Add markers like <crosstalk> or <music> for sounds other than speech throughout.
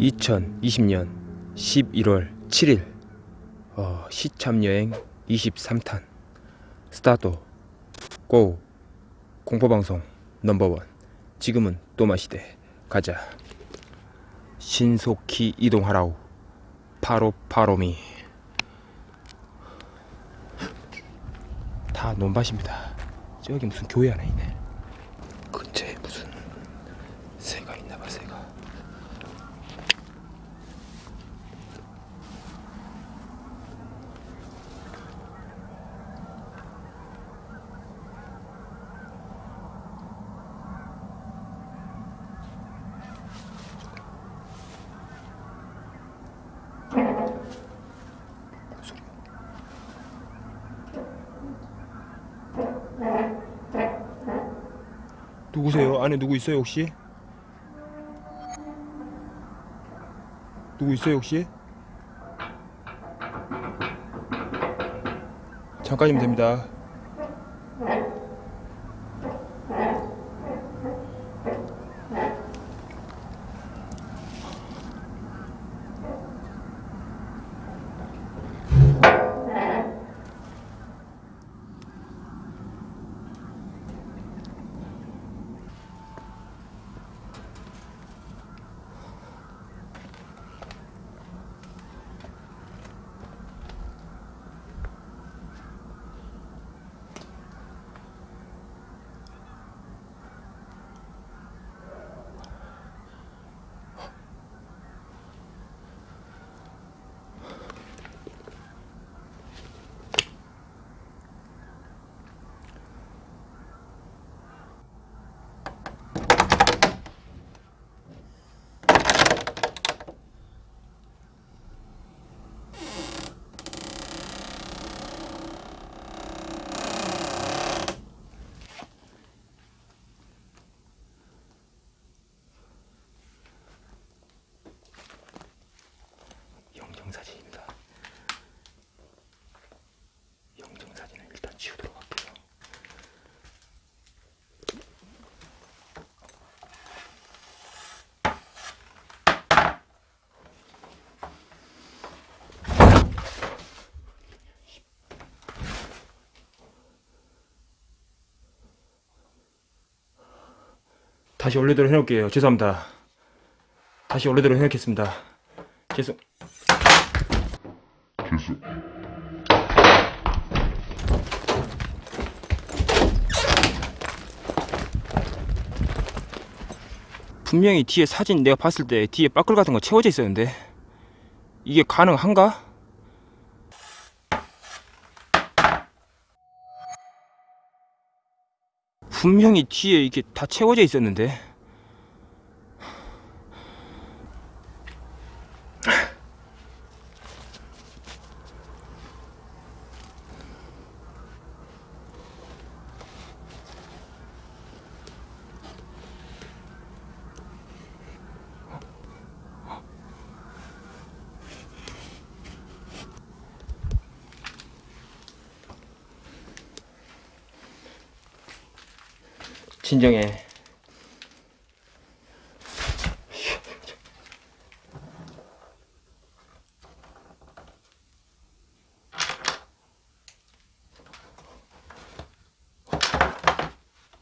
(2020년 11월 7일) 어, 시참여행 23탄. 스타트 고. 공포방송 넘버원. 지금은 또마시대. 가자. 신속히 이동하라우 파로파로미 다 논밭입니다. 저기 무슨 교회 하나 있네 근처에 무슨 새가 있나봐 새가 소리 누구세요? 안에 누구 있어요 혹시? 누구 있어요 혹시? 잠깐이면 됩니다 영정사진입니다 영정사진은 일단 지우도록 할게요 다시 원래대로 해놓을게요. 죄송합니다. 다시 원래대로 해놓겠습니다. 죄송 분명히 뒤에 사진 내가 봤을 때 뒤에 빠끌 같은 거 채워져 있었는데 이게 가능한가? 분명히 뒤에 이게 다 채워져 있었는데 진정해.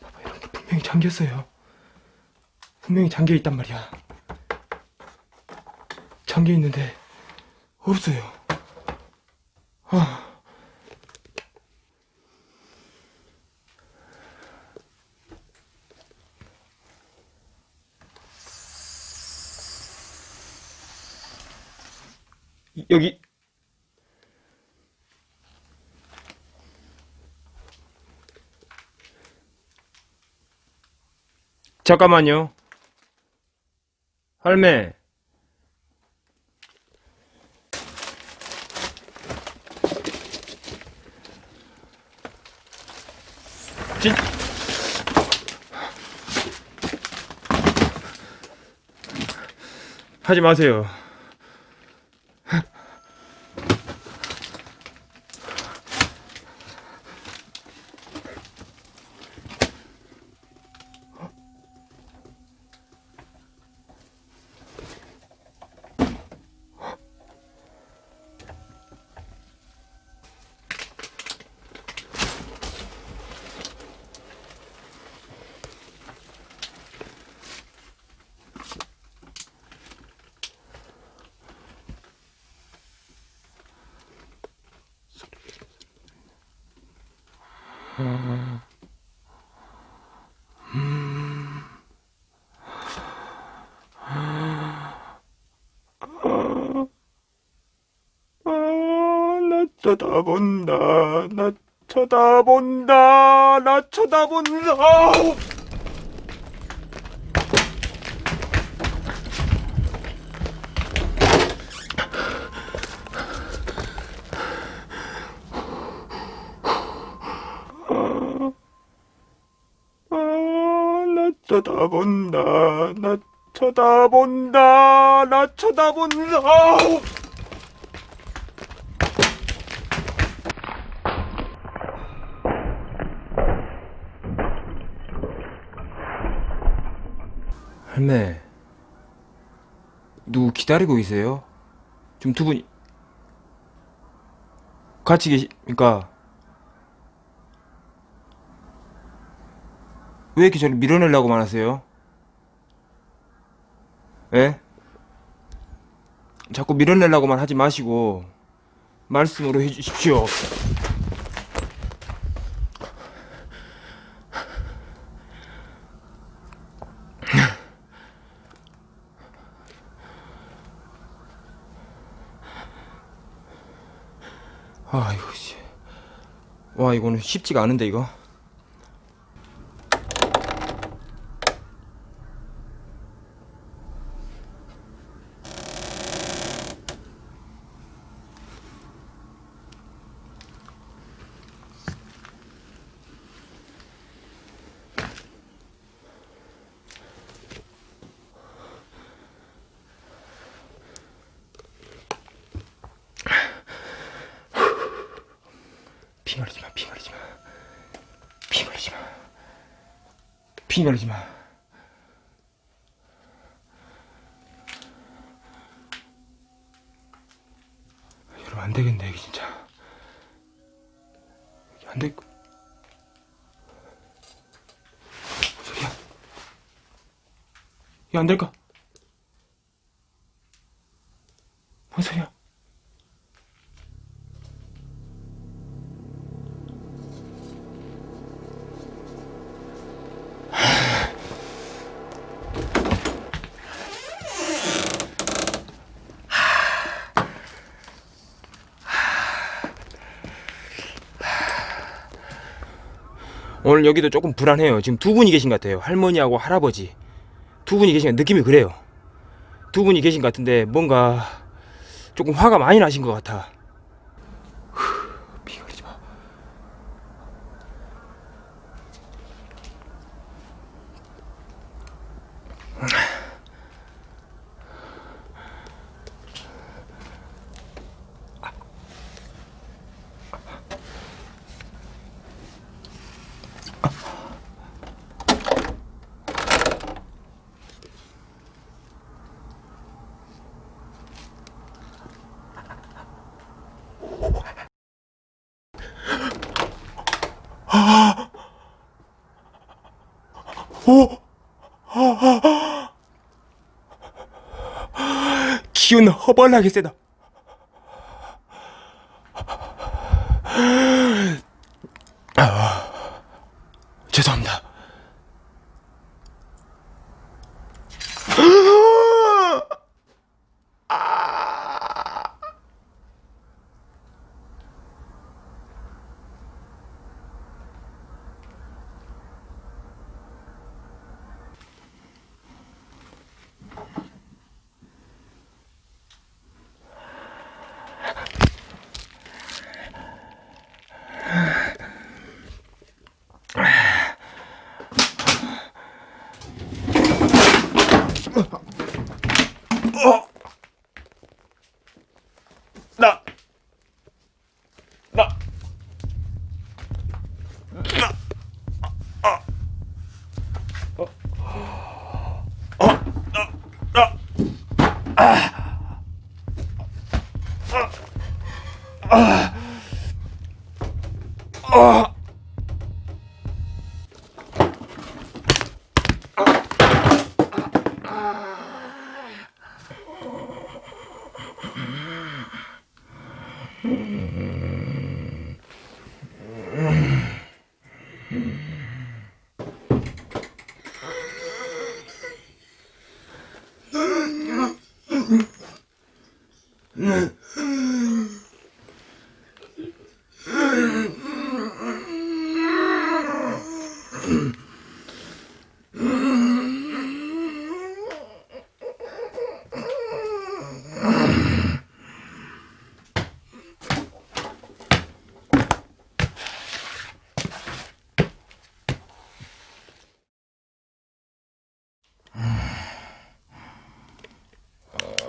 봐봐 이렇게 분명히 잠겼어요? 분명히 잠겨 있단 말이야. 잠겨 있는데 없어요 여기. 잠깐만요. 할매. 진 하지 마세요 나 쳐다본다. 나 쳐다본다. 나 쳐다본다. 아, 나 쳐다본다. 나 쳐다본다. 나 쳐다본다. 할매, 누구 기다리고 계세요? 지금 두 분이 같이 계십니까? 왜 이렇게 저를 밀어내려고만 하세요? 예? 자꾸 밀어내려고만 하지 마시고 말씀으로 해주십시오. <laughs> 아 이거 씨. 와 이거는 쉽지가 않은데 이거. 피 말리지 마, 피 말리지 마. 피 말리지 마. 피 말리지 마. 여러분, 안 되겠네, 이게 진짜. 안 될, 거- 뭔 소리야? 이게 안 될까? 뭔 소리야? 오늘 여기도 조금 불안해요. 지금 두 분이 계신 것 같아요. 할머니하고 할아버지. 두 분이 계신 것 느낌이 그래요. 두 분이 계신 것 같은데 뭔가 조금 화가 많이 나신 것 같아. 기운 허벌나게 세다.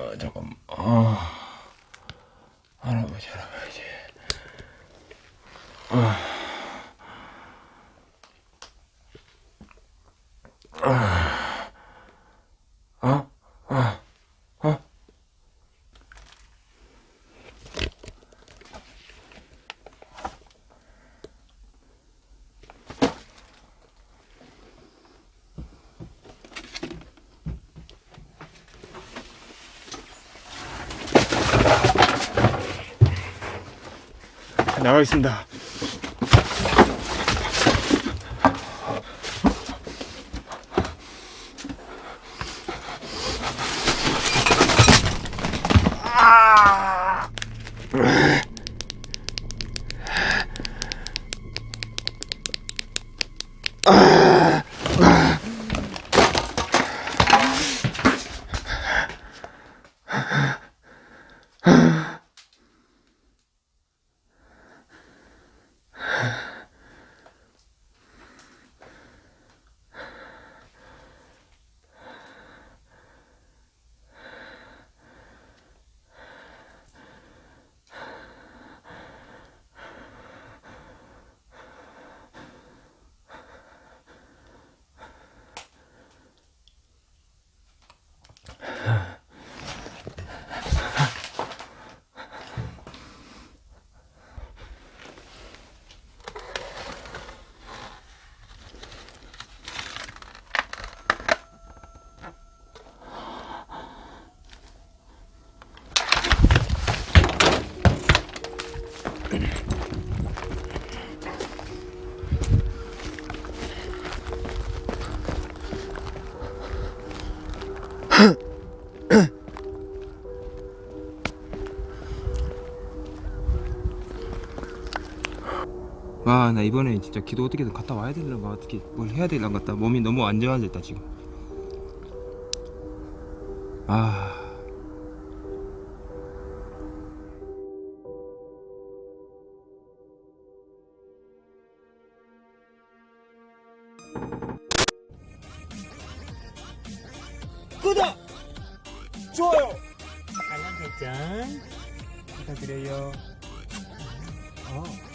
아, 잠깐만. 아 할아버지 할아버지. 아. 나가겠습니다. 와, 나 이번에 진짜 기도 어떻게든 갔다 와야 되려나 어떻게 뭘 해야 되려나 같다. 몸이 너무 안정화됐다 지금. 아. 구독! 좋아요! 알람 설정 부탁드려요. 어.